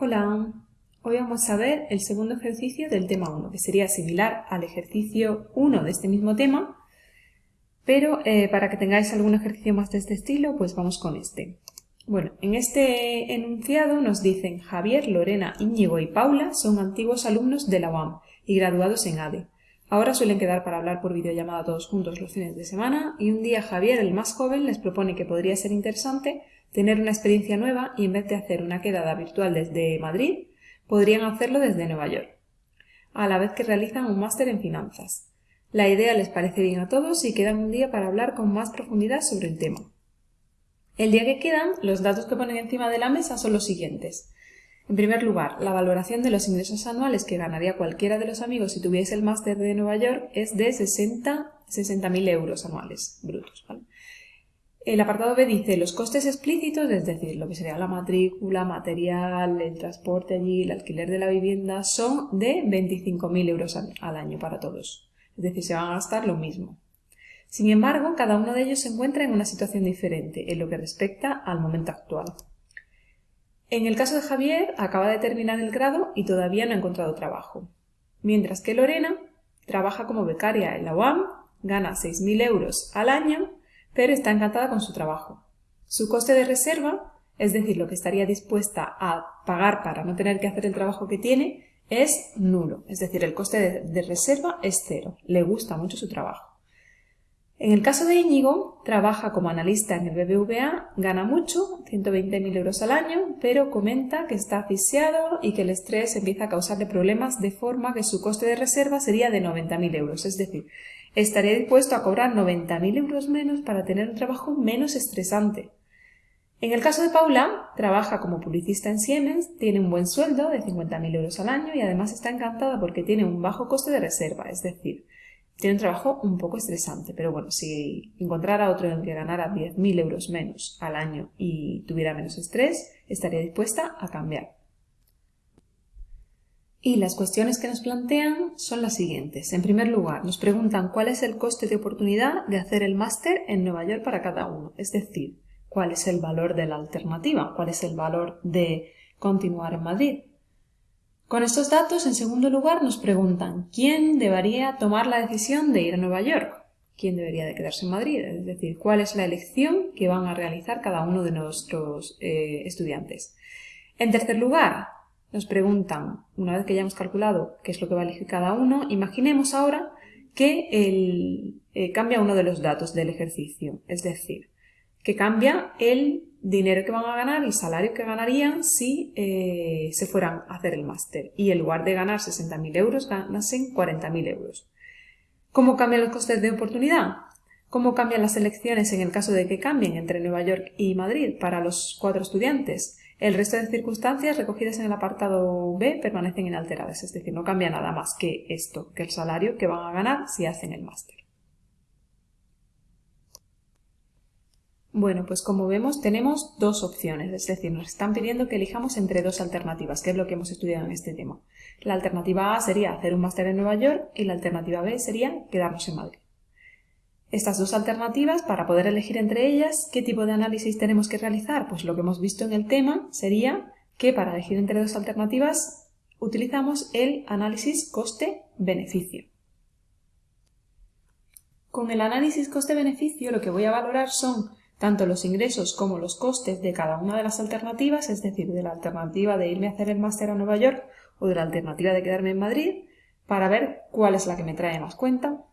Hola, hoy vamos a ver el segundo ejercicio del tema 1, que sería similar al ejercicio 1 de este mismo tema, pero eh, para que tengáis algún ejercicio más de este estilo, pues vamos con este. Bueno, en este enunciado nos dicen Javier, Lorena, Íñigo y Paula son antiguos alumnos de la UAM y graduados en ADE. Ahora suelen quedar para hablar por videollamada todos juntos los fines de semana y un día Javier, el más joven, les propone que podría ser interesante tener una experiencia nueva y en vez de hacer una quedada virtual desde Madrid, podrían hacerlo desde Nueva York, a la vez que realizan un máster en finanzas. La idea les parece bien a todos y quedan un día para hablar con más profundidad sobre el tema. El día que quedan, los datos que ponen encima de la mesa son los siguientes. En primer lugar, la valoración de los ingresos anuales que ganaría cualquiera de los amigos si tuviese el máster de Nueva York es de 60.000 euros anuales brutos. El apartado B dice los costes explícitos, es decir, lo que sería la matrícula, material, el transporte allí, el alquiler de la vivienda, son de 25.000 euros al año para todos. Es decir, se van a gastar lo mismo. Sin embargo, cada uno de ellos se encuentra en una situación diferente en lo que respecta al momento actual. En el caso de Javier, acaba de terminar el grado y todavía no ha encontrado trabajo. Mientras que Lorena trabaja como becaria en la UAM, gana 6.000 euros al año pero está encantada con su trabajo. Su coste de reserva, es decir, lo que estaría dispuesta a pagar para no tener que hacer el trabajo que tiene, es nulo, es decir, el coste de, reserva es cero, le gusta mucho su trabajo. En el caso de Íñigo, trabaja como analista en el BBVA, gana mucho, 120.000 euros al año, pero comenta que está asfixiado y que el estrés empieza a causarle problemas de forma que su coste de reserva sería de 90.000 euros, es decir, estaría dispuesto a cobrar 90.000 euros menos para tener un trabajo menos estresante. En el caso de Paula, trabaja como publicista en Siemens, tiene un buen sueldo de 50.000 euros al año y además está encantada porque tiene un bajo coste de reserva, es decir, tiene un trabajo un poco estresante, pero bueno, si encontrara otro en el que ganara 10.000 euros menos al año y tuviera menos estrés, estaría dispuesta a cambiar. Y las cuestiones que nos plantean son las siguientes. En primer lugar, nos preguntan cuál es el coste de oportunidad de hacer el máster en Nueva York para cada uno, es decir, cuál es el valor de la alternativa, cuál es el valor de continuar en Madrid. Con estos datos, en segundo lugar, nos preguntan quién debería tomar la decisión de ir a Nueva York, quién debería de quedarse en Madrid, es decir, cuál es la elección que van a realizar cada uno de nuestros eh, estudiantes. En tercer lugar, nos preguntan, una vez que ya hemos calculado qué es lo que va a elegir cada uno, imaginemos ahora que el, eh, cambia uno de los datos del ejercicio, es decir, que cambia el dinero que van a ganar, el salario que ganarían si eh, se fueran a hacer el máster y en lugar de ganar 60.000 euros ganasen 40.000 euros. ¿Cómo cambian los costes de oportunidad? ¿Cómo cambian las elecciones en el caso de que cambien entre Nueva York y Madrid para los cuatro estudiantes? El resto de circunstancias recogidas en el apartado B permanecen inalteradas, es decir, no cambia nada más que esto, que el salario que van a ganar si hacen el máster. Bueno, pues como vemos tenemos dos opciones, es decir, nos están pidiendo que elijamos entre dos alternativas, que es lo que hemos estudiado en este tema. La alternativa A sería hacer un máster en Nueva York y la alternativa B sería quedarnos en Madrid. Estas dos alternativas, para poder elegir entre ellas, ¿qué tipo de análisis tenemos que realizar? Pues lo que hemos visto en el tema sería que para elegir entre dos alternativas utilizamos el análisis coste-beneficio. Con el análisis coste-beneficio lo que voy a valorar son tanto los ingresos como los costes de cada una de las alternativas, es decir, de la alternativa de irme a hacer el máster a Nueva York o de la alternativa de quedarme en Madrid, para ver cuál es la que me trae más cuenta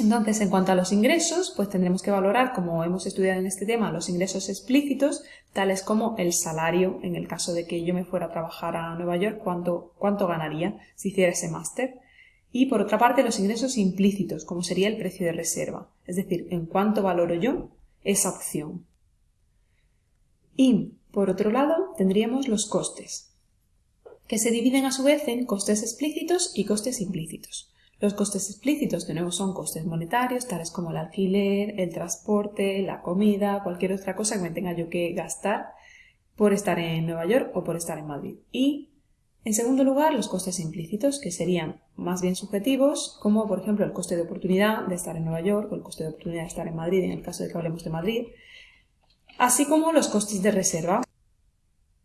entonces, en cuanto a los ingresos, pues tendremos que valorar, como hemos estudiado en este tema, los ingresos explícitos, tales como el salario, en el caso de que yo me fuera a trabajar a Nueva York, cuánto, cuánto ganaría si hiciera ese máster. Y por otra parte, los ingresos implícitos, como sería el precio de reserva, es decir, en cuánto valoro yo esa opción. Y, por otro lado, tendríamos los costes, que se dividen a su vez en costes explícitos y costes implícitos. Los costes explícitos de nuevo son costes monetarios, tales como el alquiler, el transporte, la comida, cualquier otra cosa que me tenga yo que gastar por estar en Nueva York o por estar en Madrid. Y, en segundo lugar, los costes implícitos, que serían más bien subjetivos, como por ejemplo el coste de oportunidad de estar en Nueva York o el coste de oportunidad de estar en Madrid, en el caso de que hablemos de Madrid, así como los costes de reserva,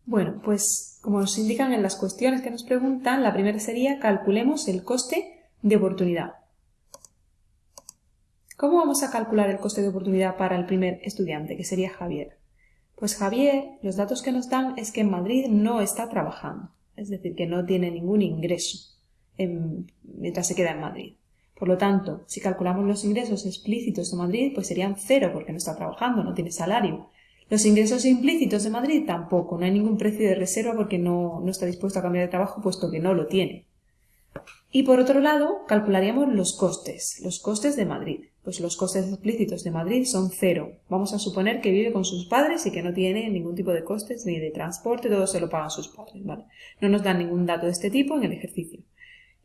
Bueno, pues como nos indican en las cuestiones que nos preguntan, la primera sería calculemos el coste de oportunidad. ¿Cómo vamos a calcular el coste de oportunidad para el primer estudiante, que sería Javier? Pues Javier, los datos que nos dan es que en Madrid no está trabajando, es decir, que no tiene ningún ingreso mientras se queda en Madrid. Por lo tanto, si calculamos los ingresos explícitos de Madrid, pues serían cero porque no está trabajando, no tiene salario. Los ingresos implícitos de Madrid tampoco, no hay ningún precio de reserva porque no, no está dispuesto a cambiar de trabajo puesto que no lo tiene. Y por otro lado, calcularíamos los costes, los costes de Madrid. Pues los costes explícitos de Madrid son cero. Vamos a suponer que vive con sus padres y que no tiene ningún tipo de costes ni de transporte, todo se lo pagan sus padres, ¿vale? No nos dan ningún dato de este tipo en el ejercicio.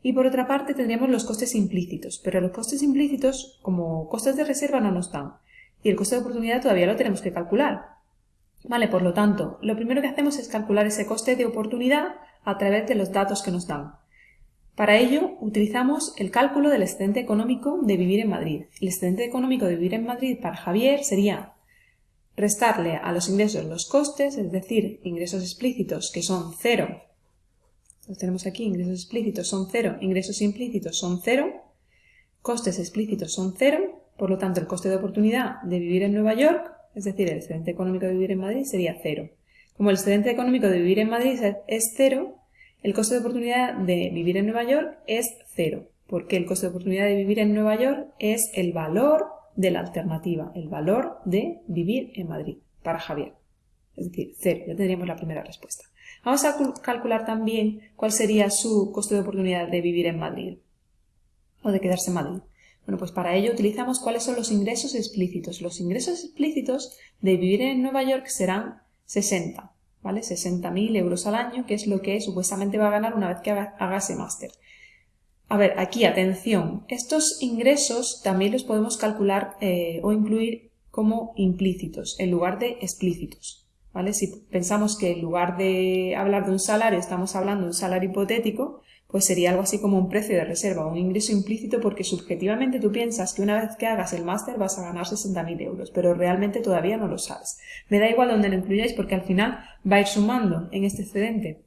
Y por otra parte tendríamos los costes implícitos, pero los costes implícitos como costes de reserva no nos dan. Y el coste de oportunidad todavía lo tenemos que calcular. Vale, por lo tanto, lo primero que hacemos es calcular ese coste de oportunidad a través de los datos que nos dan. Para ello, utilizamos el cálculo del excedente económico de vivir en Madrid. El excedente económico de vivir en Madrid para Javier sería restarle a los ingresos los costes, es decir, ingresos explícitos que son cero. Los tenemos aquí, ingresos explícitos son cero, ingresos implícitos son cero, costes explícitos son cero, por lo tanto el coste de oportunidad de vivir en Nueva York, es decir, el excedente económico de vivir en Madrid sería cero. Como el excedente económico de vivir en Madrid es cero, el coste de oportunidad de vivir en Nueva York es cero, porque el coste de oportunidad de vivir en Nueva York es el valor de la alternativa, el valor de vivir en Madrid para Javier. Es decir, cero, ya tendríamos la primera respuesta. Vamos a calcular también cuál sería su coste de oportunidad de vivir en Madrid o de quedarse en Madrid. Bueno, pues para ello utilizamos cuáles son los ingresos explícitos. Los ingresos explícitos de vivir en Nueva York serán 60. ¿Vale? 60.000 euros al año, que es lo que supuestamente va a ganar una vez que haga, ese máster. A ver, aquí atención, estos ingresos también los podemos calcular eh, o incluir como implícitos en lugar de explícitos. ¿vale? Si pensamos que en lugar de hablar de un salario estamos hablando de un salario hipotético, pues sería algo así como un precio de reserva, un ingreso implícito porque subjetivamente tú piensas que una vez que hagas el máster vas a ganar 60.000 euros, pero realmente todavía no lo sabes. Me da igual donde lo incluyáis porque al final va a ir sumando en este excedente.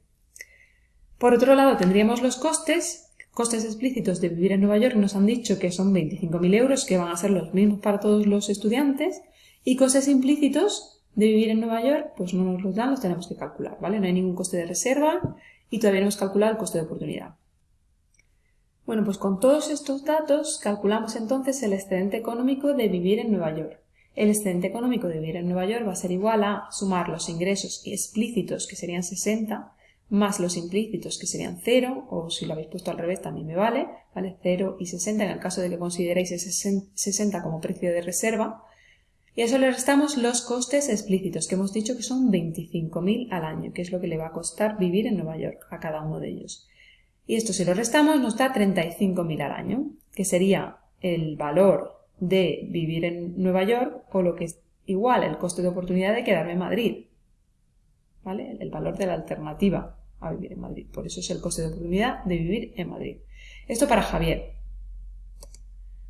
Por otro lado, tendríamos los costes, costes explícitos de vivir en Nueva York, nos han dicho que son 25.000 euros, que van a ser los mismos para todos los estudiantes, y costes implícitos de vivir en Nueva York, pues no nos los dan, los tenemos que calcular, ¿vale? No hay ningún coste de reserva, y todavía no hemos calculado el coste de oportunidad. Bueno, pues con todos estos datos calculamos entonces el excedente económico de vivir en Nueva York. El excedente económico de vivir en Nueva York va a ser igual a sumar los ingresos explícitos, que serían 60, más los implícitos, que serían 0, o si lo habéis puesto al revés también me vale, ¿vale? 0 y 60 en el caso de que consideréis ese 60 como precio de reserva, y a eso le restamos los costes explícitos, que hemos dicho que son 25.000 al año, que es lo que le va a costar vivir en Nueva York a cada uno de ellos. Y esto si lo restamos nos da 35.000 al año, que sería el valor de vivir en Nueva York o lo que es igual el coste de oportunidad de quedarme en Madrid. ¿Vale? El valor de la alternativa a vivir en Madrid. Por eso es el coste de oportunidad de vivir en Madrid. Esto para Javier.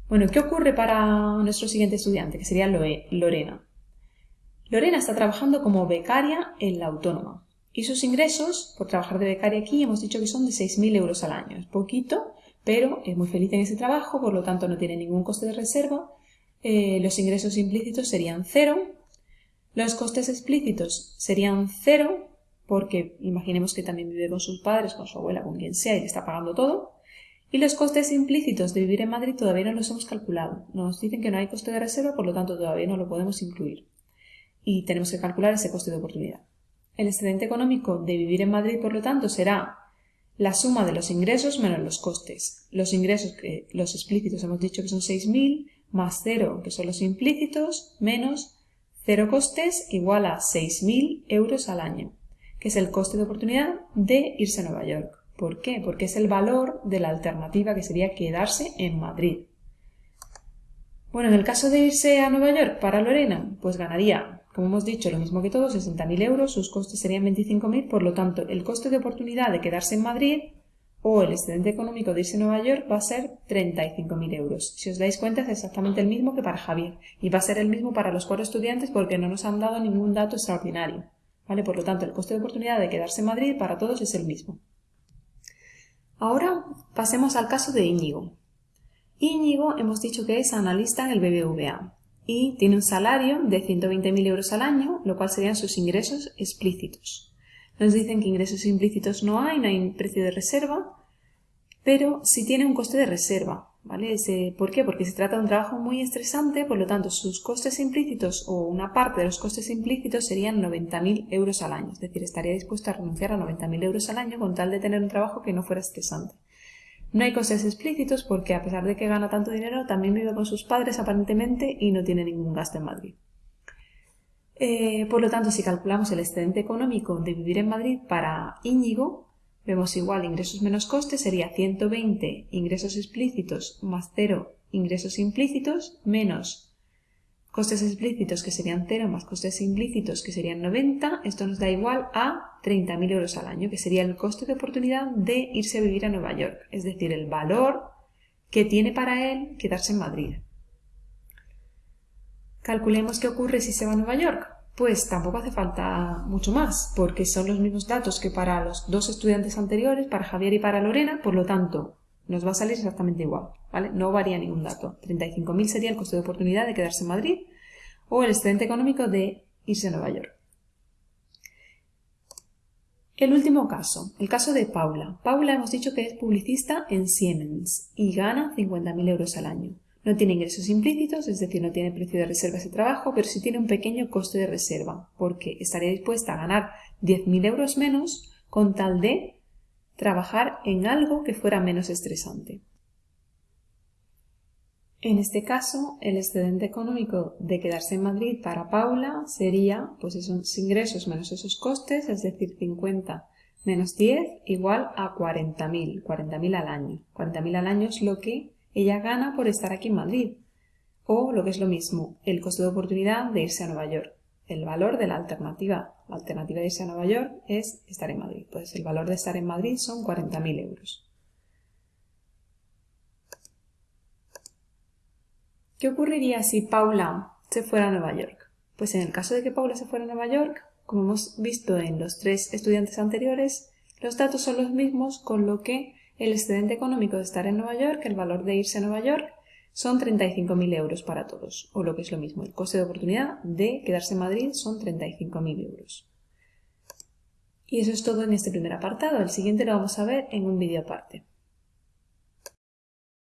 Bueno, ¿qué ocurre para nuestro siguiente estudiante, que sería Lorena? Lorena está trabajando como becaria en la autónoma y sus ingresos por trabajar de becaria aquí hemos dicho que son de 6.000 euros al año. Es poquito, pero es muy feliz en ese trabajo, por lo tanto no tiene ningún coste de reserva. Eh, los ingresos implícitos serían cero. Los costes explícitos serían cero, porque imaginemos que también vive con sus padres, con su abuela, con quien sea y le está pagando todo. Y los costes implícitos de vivir en Madrid todavía no los hemos calculado. Nos dicen que no hay coste de reserva, por lo tanto todavía no lo podemos incluir. Y tenemos que calcular ese coste de oportunidad. El excedente económico de vivir en Madrid, por lo tanto, será la suma de los ingresos menos los costes. Los ingresos, que los explícitos hemos dicho que son 6.000, más 0, que son los implícitos, menos 0 costes igual a 6.000 euros al año, que es el coste de oportunidad de irse a Nueva York. ¿Por qué? Porque es el valor de la alternativa que sería quedarse en Madrid. Bueno, en el caso de irse a Nueva York para Lorena, pues ganaría, como hemos dicho, lo mismo que todos, 60.000 euros, sus costes serían 25.000, por lo tanto, el coste de oportunidad de quedarse en Madrid o el excedente económico de irse a Nueva York va a ser 35.000 euros. Si os dais cuenta, es exactamente el mismo que para Javier y va a ser el mismo para los cuatro estudiantes porque no nos han dado ningún dato extraordinario. ¿vale? Por lo tanto, el coste de oportunidad de quedarse en Madrid para todos es el mismo. Ahora pasemos al caso de Íñigo. Íñigo hemos dicho que es analista en el BBVA y tiene un salario de 120.000 euros al año, lo cual serían sus ingresos explícitos. Nos dicen que ingresos implícitos no hay, no hay precio de reserva, pero sí tiene un coste de reserva. ¿Vale? ¿Por qué? Porque se trata de un trabajo muy estresante, por lo tanto sus costes implícitos o una parte de los costes implícitos serían 90.000 euros al año. Es decir, estaría dispuesto a renunciar a 90.000 euros al año con tal de tener un trabajo que no fuera estresante. No hay costes explícitos porque a pesar de que gana tanto dinero, también vive con sus padres aparentemente y no tiene ningún gasto en Madrid. Eh, por lo tanto, si calculamos el excedente económico de vivir en Madrid para Íñigo, vemos igual ingresos menos costes sería 120 ingresos explícitos más 0 ingresos implícitos menos costes explícitos que serían 0 más costes implícitos que serían 90, esto nos da igual a 30.000 euros al año, que sería el coste de oportunidad de irse a vivir a Nueva York, es decir, el valor que tiene para él quedarse en Madrid. Calculemos qué ocurre si se va a Nueva York. Pues tampoco hace falta mucho más, porque son los mismos datos que para los dos estudiantes anteriores, para Javier y para Lorena, por lo tanto, nos va a salir exactamente igual, ¿vale? No varía ningún dato. 35.000 sería el coste de oportunidad de quedarse en Madrid o el excedente económico de irse a Nueva York. El último caso, el caso de Paula. Paula hemos dicho que es publicista en Siemens y gana 50.000 euros al año. No tiene ingresos implícitos, es decir, no tiene precio de reserva ese trabajo, pero sí tiene un pequeño coste de reserva, porque estaría dispuesta a ganar 10.000 euros menos con tal de trabajar en algo que fuera menos estresante. En este caso, el excedente económico de quedarse en Madrid para Paula sería, pues esos ingresos menos esos costes, es decir, 50 menos 10 igual a 40.000, 40.000 al año. 40.000 al año es lo que ella gana por estar aquí en Madrid. O, lo que es lo mismo, el coste de oportunidad de irse a Nueva York el valor de la alternativa. La alternativa de irse a Nueva York es estar en Madrid. Pues el valor de estar en Madrid son 40.000 euros. ¿Qué ocurriría si Paula se fuera a Nueva York? Pues en el caso de que Paula se fuera a Nueva York, como hemos visto en los tres estudiantes anteriores, los datos son los mismos, con lo que el excedente económico de estar en Nueva York, el valor de irse a Nueva York, son 35.000 euros para todos, o lo que es lo mismo, el coste de oportunidad de quedarse en Madrid son 35.000 euros. Y eso es todo en este primer apartado, el siguiente lo vamos a ver en un vídeo aparte.